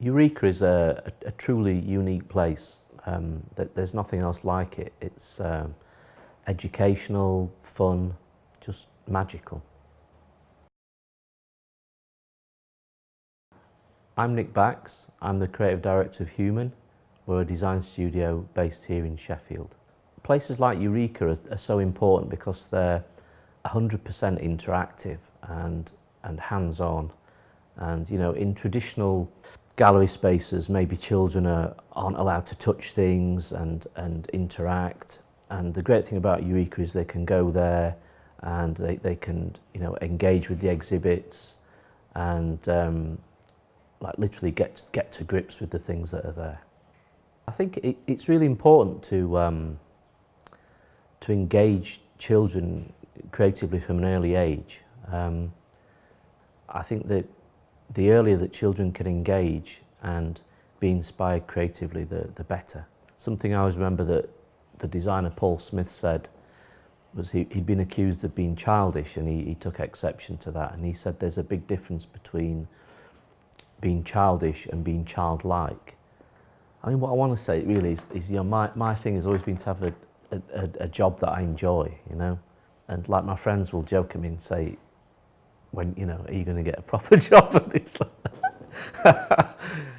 Eureka is a, a, a truly unique place. Um, there's nothing else like it. It's um, educational, fun, just magical. I'm Nick Bax. I'm the creative director of Human. We're a design studio based here in Sheffield. Places like Eureka are, are so important because they're 100% interactive and, and hands-on. And, you know, in traditional gallery spaces, maybe children are, aren't allowed to touch things and, and interact. And the great thing about Eureka is they can go there and they, they can, you know, engage with the exhibits and um, like literally get, get to grips with the things that are there. I think it, it's really important to, um, to engage children creatively from an early age. Um, I think that the earlier that children can engage and be inspired creatively, the, the better. Something I always remember that the designer Paul Smith said was he, he'd been accused of being childish and he, he took exception to that and he said there's a big difference between being childish and being childlike. I mean, what I want to say really is, is you know, my, my thing has always been to have a, a, a job that I enjoy, you know. And like my friends will joke at me and say, when, you know, are you going to get a proper job at this?